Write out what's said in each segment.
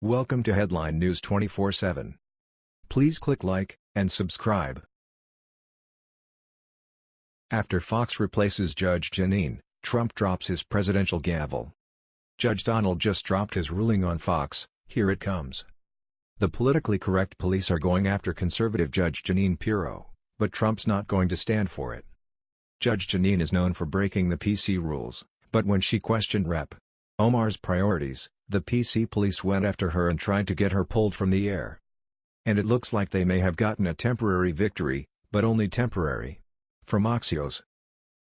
Welcome to Headline News 24/7. Please click like and subscribe. After Fox replaces Judge Jeanine, Trump drops his presidential gavel. Judge Donald just dropped his ruling on Fox, here it comes. The politically correct police are going after conservative Judge Jeanine Pirro, but Trump's not going to stand for it. Judge Jeanine is known for breaking the PC rules, but when she questioned Rep. Omar's priorities, the PC police went after her and tried to get her pulled from the air. And it looks like they may have gotten a temporary victory, but only temporary. From Axios.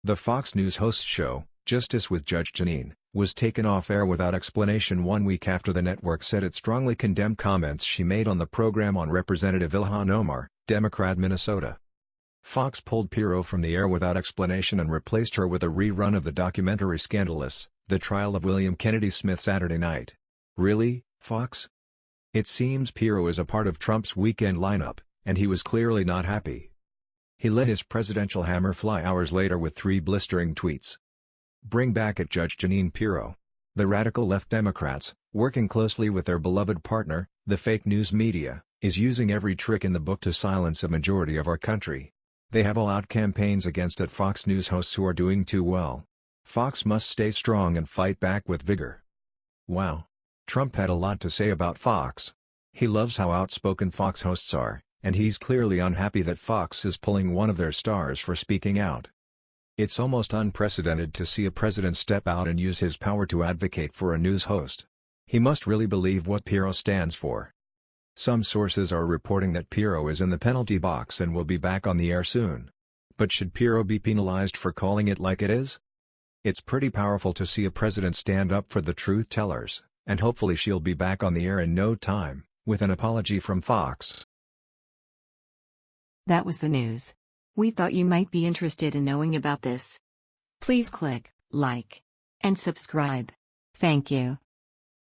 The Fox News host show, Justice with Judge Jeanine, was taken off air without explanation one week after the network said it strongly condemned comments she made on the program on Representative Ilhan Omar, Democrat Minnesota. Fox pulled Pirro from the air without explanation and replaced her with a rerun of the documentary Scandalous, the trial of William Kennedy Smith Saturday night. Really, Fox? It seems Pirro is a part of Trump's weekend lineup, and he was clearly not happy. He let his presidential hammer fly hours later with three blistering tweets. Bring back at Judge Jeanine Pirro. The radical left Democrats, working closely with their beloved partner, the fake news media, is using every trick in the book to silence a majority of our country. They have all-out campaigns against at Fox News hosts who are doing too well. Fox must stay strong and fight back with vigor. Wow. Trump had a lot to say about Fox. He loves how outspoken Fox hosts are, and he's clearly unhappy that Fox is pulling one of their stars for speaking out. It's almost unprecedented to see a president step out and use his power to advocate for a news host. He must really believe what Pirro stands for. Some sources are reporting that Pirro is in the penalty box and will be back on the air soon. But should Pirro be penalized for calling it like it is? It's pretty powerful to see a president stand up for the truth tellers, and hopefully she'll be back on the air in no time, with an apology from Fox. That was the news. We thought you might be interested in knowing about this. Please click like and subscribe. Thank you.